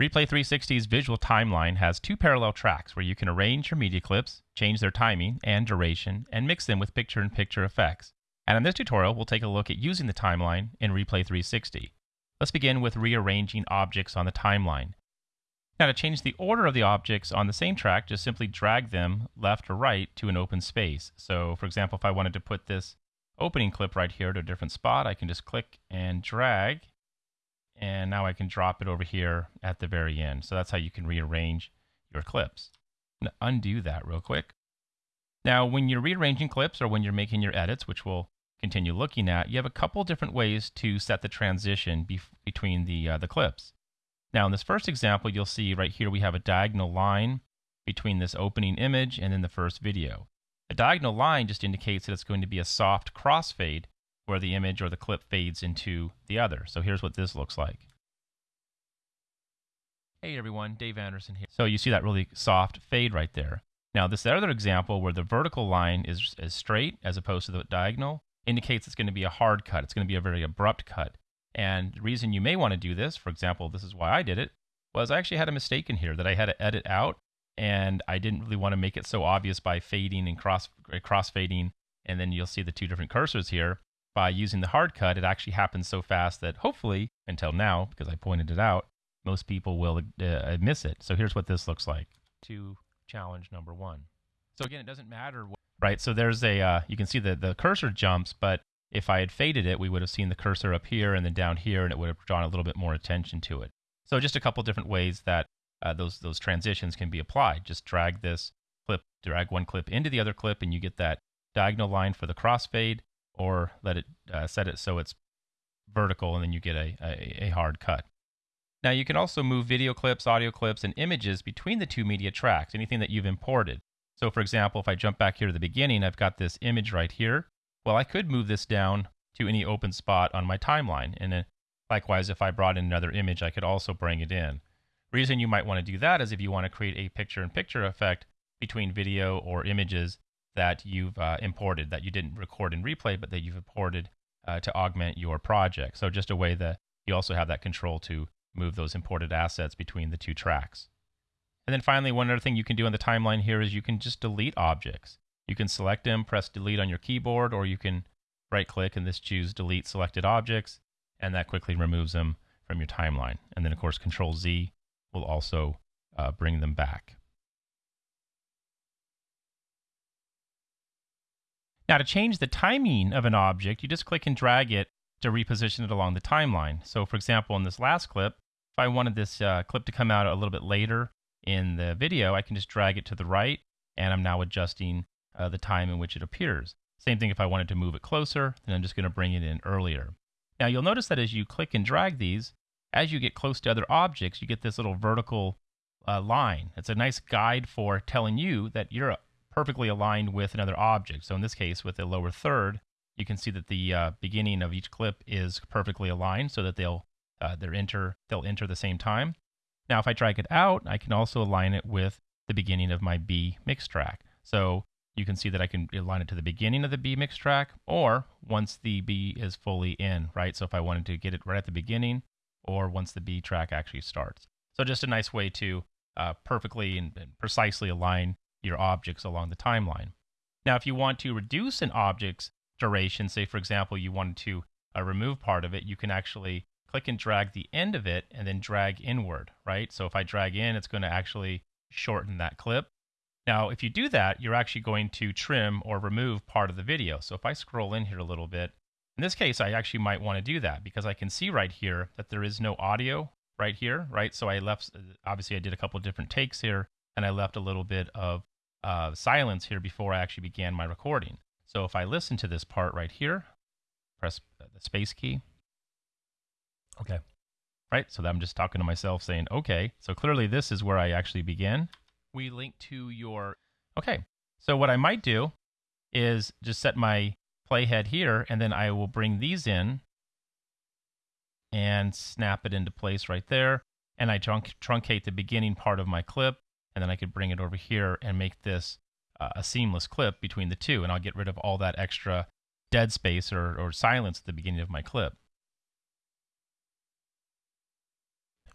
Replay 360's visual timeline has two parallel tracks where you can arrange your media clips, change their timing and duration, and mix them with picture in picture effects. And in this tutorial, we'll take a look at using the timeline in Replay 360. Let's begin with rearranging objects on the timeline. Now to change the order of the objects on the same track, just simply drag them left or right to an open space. So for example, if I wanted to put this opening clip right here to a different spot, I can just click and drag and now I can drop it over here at the very end. So that's how you can rearrange your clips. undo that real quick. Now, when you're rearranging clips or when you're making your edits, which we'll continue looking at, you have a couple different ways to set the transition between the, uh, the clips. Now, in this first example, you'll see right here we have a diagonal line between this opening image and then the first video. A diagonal line just indicates that it's going to be a soft crossfade where the image or the clip fades into the other. So here's what this looks like. Hey everyone, Dave Anderson here. So you see that really soft fade right there. Now this other example where the vertical line is, as straight as opposed to the diagonal indicates it's going to be a hard cut. It's going to be a very abrupt cut. And the reason you may want to do this, for example, this is why I did it, was I actually had a mistake in here that I had to edit out and I didn't really want to make it so obvious by fading and cross cross fading and then you'll see the two different cursors here by using the hard cut, it actually happens so fast that hopefully, until now, because I pointed it out, most people will uh, miss it. So here's what this looks like to challenge number one. So again, it doesn't matter, what, right? So there's a, uh, you can see that the cursor jumps, but if I had faded it, we would have seen the cursor up here and then down here, and it would have drawn a little bit more attention to it. So just a couple different ways that uh, those those transitions can be applied. Just drag this clip, drag one clip into the other clip, and you get that diagonal line for the crossfade or let it uh, set it so it's vertical and then you get a, a, a hard cut. Now you can also move video clips, audio clips, and images between the two media tracks, anything that you've imported. So for example, if I jump back here to the beginning, I've got this image right here. Well, I could move this down to any open spot on my timeline. And then likewise, if I brought in another image, I could also bring it in. Reason you might want to do that is if you want to create a picture-in-picture -picture effect between video or images that you've uh, imported that you didn't record in replay, but that you've imported uh, to augment your project. So just a way that you also have that control to move those imported assets between the two tracks. And then finally, one other thing you can do on the timeline here is you can just delete objects. You can select them, press delete on your keyboard, or you can right click and this choose delete selected objects, and that quickly removes them from your timeline. And then of course, control Z will also uh, bring them back. Now to change the timing of an object, you just click and drag it to reposition it along the timeline. So for example, in this last clip, if I wanted this uh, clip to come out a little bit later in the video, I can just drag it to the right and I'm now adjusting uh, the time in which it appears. Same thing if I wanted to move it closer, then I'm just going to bring it in earlier. Now you'll notice that as you click and drag these, as you get close to other objects, you get this little vertical uh, line. It's a nice guide for telling you that you're perfectly aligned with another object. So in this case, with the lower third, you can see that the uh, beginning of each clip is perfectly aligned so that they'll uh, they're enter they'll enter the same time. Now, if I drag it out, I can also align it with the beginning of my B mix track. So you can see that I can align it to the beginning of the B mix track or once the B is fully in, right? So if I wanted to get it right at the beginning or once the B track actually starts. So just a nice way to uh, perfectly and, and precisely align your objects along the timeline. Now, if you want to reduce an object's duration, say for example, you wanted to uh, remove part of it, you can actually click and drag the end of it and then drag inward, right? So if I drag in, it's going to actually shorten that clip. Now, if you do that, you're actually going to trim or remove part of the video. So if I scroll in here a little bit, in this case, I actually might want to do that because I can see right here that there is no audio right here, right? So I left, obviously I did a couple different takes here and I left a little bit of uh, silence here before I actually began my recording. So if I listen to this part right here, press the space key. Okay. Right. So that I'm just talking to myself saying, okay, so clearly this is where I actually begin. We link to your, okay. So what I might do is just set my playhead here and then I will bring these in and snap it into place right there. And I trunc truncate the beginning part of my clip and then I could bring it over here and make this uh, a seamless clip between the two, and I'll get rid of all that extra dead space or, or silence at the beginning of my clip.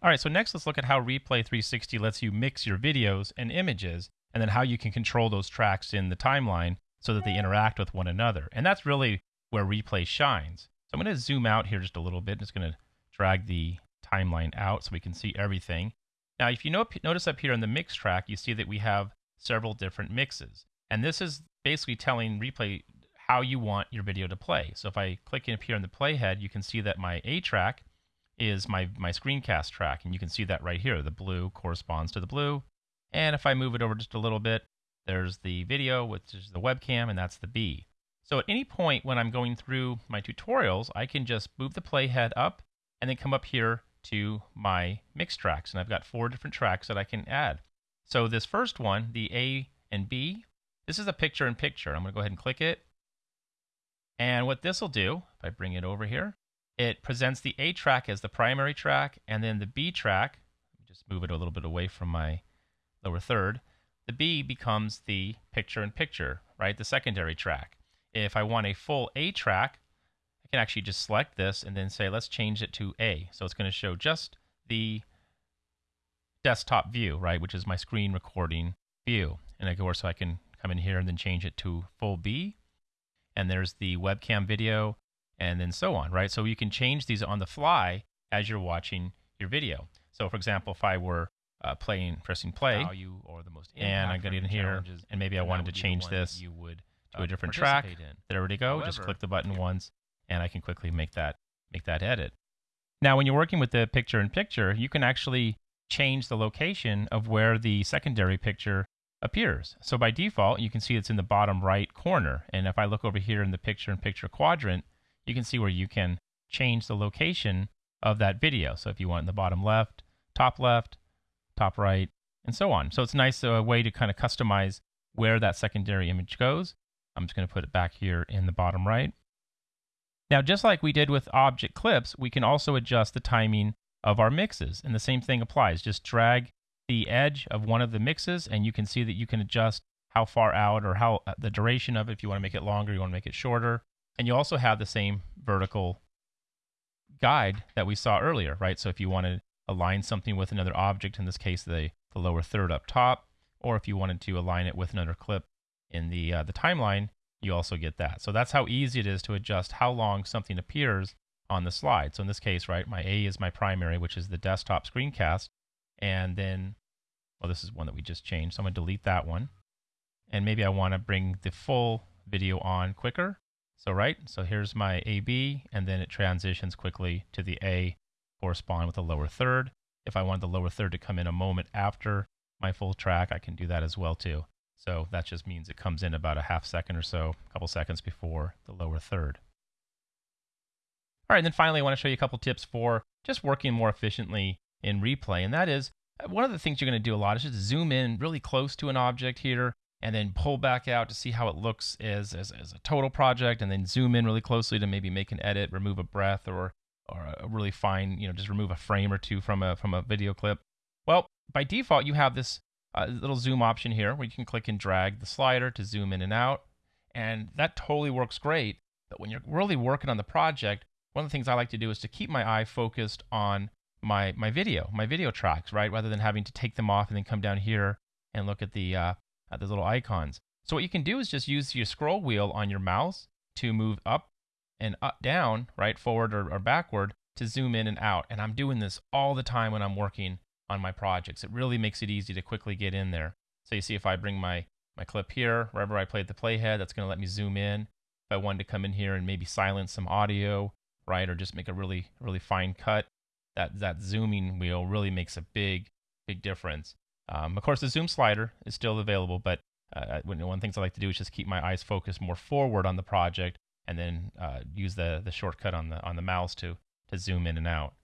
All right, so next let's look at how Replay 360 lets you mix your videos and images, and then how you can control those tracks in the timeline so that they interact with one another. And that's really where Replay shines. So I'm going to zoom out here just a little bit. I'm just going to drag the timeline out so we can see everything. Now, if you notice up here in the mix track, you see that we have several different mixes. And this is basically telling Replay how you want your video to play. So if I click up here in the playhead, you can see that my A track is my, my screencast track. And you can see that right here. The blue corresponds to the blue. And if I move it over just a little bit, there's the video, which is the webcam, and that's the B. So at any point when I'm going through my tutorials, I can just move the playhead up and then come up here to my mix tracks. And I've got four different tracks that I can add. So this first one, the A and B, this is a picture in picture. I'm going to go ahead and click it. And what this will do, if I bring it over here, it presents the A track as the primary track, and then the B track, just move it a little bit away from my lower third, the B becomes the picture in picture, right? The secondary track. If I want a full A track, can actually just select this and then say, let's change it to A. So it's going to show just the desktop view, right? Which is my screen recording view. And of course, so I can come in here and then change it to full B. And there's the webcam video and then so on, right? So you can change these on the fly as you're watching your video. So for example, if I were uh, playing, pressing play, or the most and I got in here, and maybe I wanted to change this you would, to a uh, different track. In. There we go. However, Just click the button once, and I can quickly make that make that edit. Now, when you're working with the picture-in-picture, you can actually change the location of where the secondary picture appears. So by default, you can see it's in the bottom right corner. And if I look over here in the picture-in-picture quadrant, you can see where you can change the location of that video. So if you want in the bottom left, top left, top right, and so on. So it's nice a uh, way to kind of customize where that secondary image goes. I'm just going to put it back here in the bottom right. Now, just like we did with object clips, we can also adjust the timing of our mixes. And the same thing applies. Just drag the edge of one of the mixes, and you can see that you can adjust how far out or how uh, the duration of it. If you want to make it longer, you want to make it shorter. And you also have the same vertical guide that we saw earlier, right? So if you want to align something with another object, in this case, the, the lower third up top, or if you wanted to align it with another clip in the, uh, the timeline, you also get that. So that's how easy it is to adjust how long something appears on the slide. So in this case, right, my A is my primary, which is the desktop screencast. And then, well, this is one that we just changed. So I'm going to delete that one. And maybe I want to bring the full video on quicker. So right, so here's my AB, and then it transitions quickly to the A correspond with the lower third. If I want the lower third to come in a moment after my full track, I can do that as well too. So that just means it comes in about a half second or so, a couple seconds before the lower third. All right, and then finally, I want to show you a couple tips for just working more efficiently in replay. And that is uh, one of the things you're going to do a lot is just zoom in really close to an object here and then pull back out to see how it looks as, as, as a total project, and then zoom in really closely to maybe make an edit, remove a breath, or or a really fine, you know, just remove a frame or two from a from a video clip. Well, by default, you have this uh, little zoom option here where you can click and drag the slider to zoom in and out, and that totally works great. But when you're really working on the project, one of the things I like to do is to keep my eye focused on my my video, my video tracks, right, rather than having to take them off and then come down here and look at the uh, at the little icons. So what you can do is just use your scroll wheel on your mouse to move up and up down, right, forward or, or backward to zoom in and out. And I'm doing this all the time when I'm working on my projects. It really makes it easy to quickly get in there. So you see if I bring my, my clip here, wherever I played the playhead, that's going to let me zoom in. If I wanted to come in here and maybe silence some audio, right, or just make a really, really fine cut, that, that zooming wheel really makes a big, big difference. Um, of course, the zoom slider is still available, but uh, one of the things I like to do is just keep my eyes focused more forward on the project, and then uh, use the the shortcut on the on the mouse to to zoom in and out.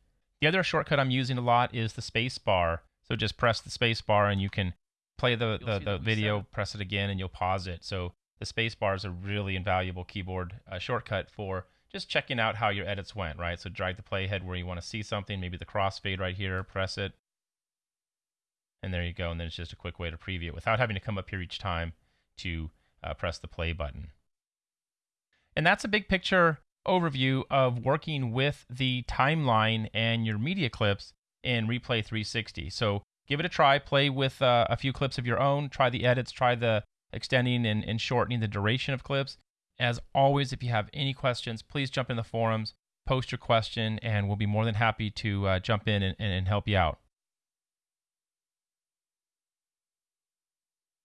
The other shortcut I'm using a lot is the space bar. So just press the space bar, and you can play the the, the video, press it again, and you'll pause it. So the space bar is a really invaluable keyboard uh, shortcut for just checking out how your edits went, right? So drag the playhead where you want to see something, maybe the crossfade right here, press it, and there you go. And then it's just a quick way to preview it without having to come up here each time to uh, press the play button. And that's a big picture overview of working with the timeline and your media clips in Replay 360. So give it a try. Play with uh, a few clips of your own. Try the edits. Try the extending and, and shortening the duration of clips. As always, if you have any questions, please jump in the forums, post your question, and we'll be more than happy to uh, jump in and, and help you out.